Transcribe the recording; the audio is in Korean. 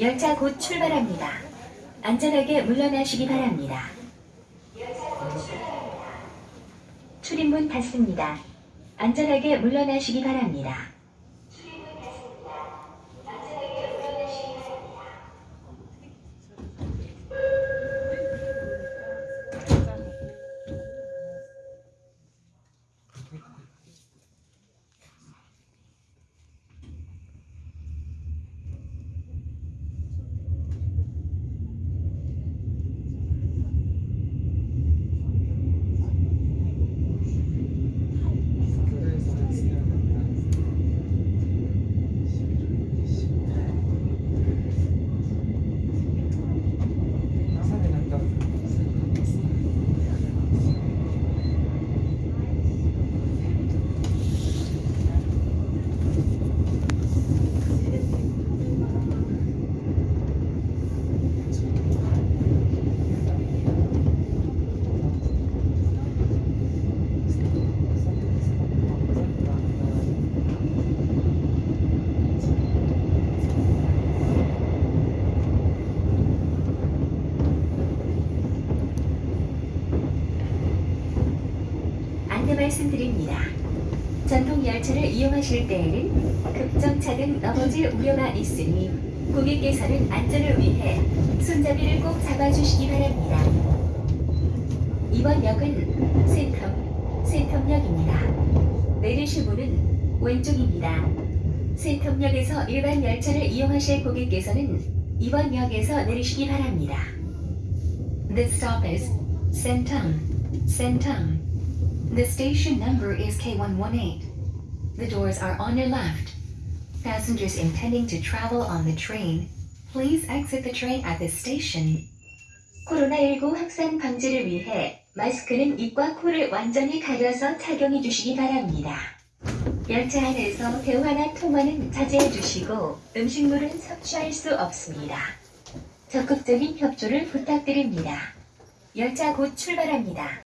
열차 곧 출발합니다. 안전하게 물러나시기 바랍니다. 출입문 닫습니다. 안전하게 물러나시기 바랍니다. 안내 말씀드립니다. 전통 열차를 이용하실 때에는 급정차 등 넘어질 우려가 있으니 고객께서는 안전을 위해 손잡이를 꼭 잡아주시기 바랍니다. 이번 역은 센텀, 센텀역입니다. 내리실 문은 왼쪽입니다. 센텀역에서 일반 열차를 이용하실 고객께서는 이번 역에서 내리시기 바랍니다. This stop is Sentum. The station number is K118. The doors are on your left. Passengers intending to travel on the train, please exit the train at this station. 코로나19 확산 방지를 위해 마스크는 입과 코를 완전히 가려서 착용해 주시기 바랍니다. 열차 안에서 대화나 통화는 자제해 주시고 음식물은 섭취할 수 없습니다. 적극적인 협조를 부탁드립니다. 열차 곧 출발합니다.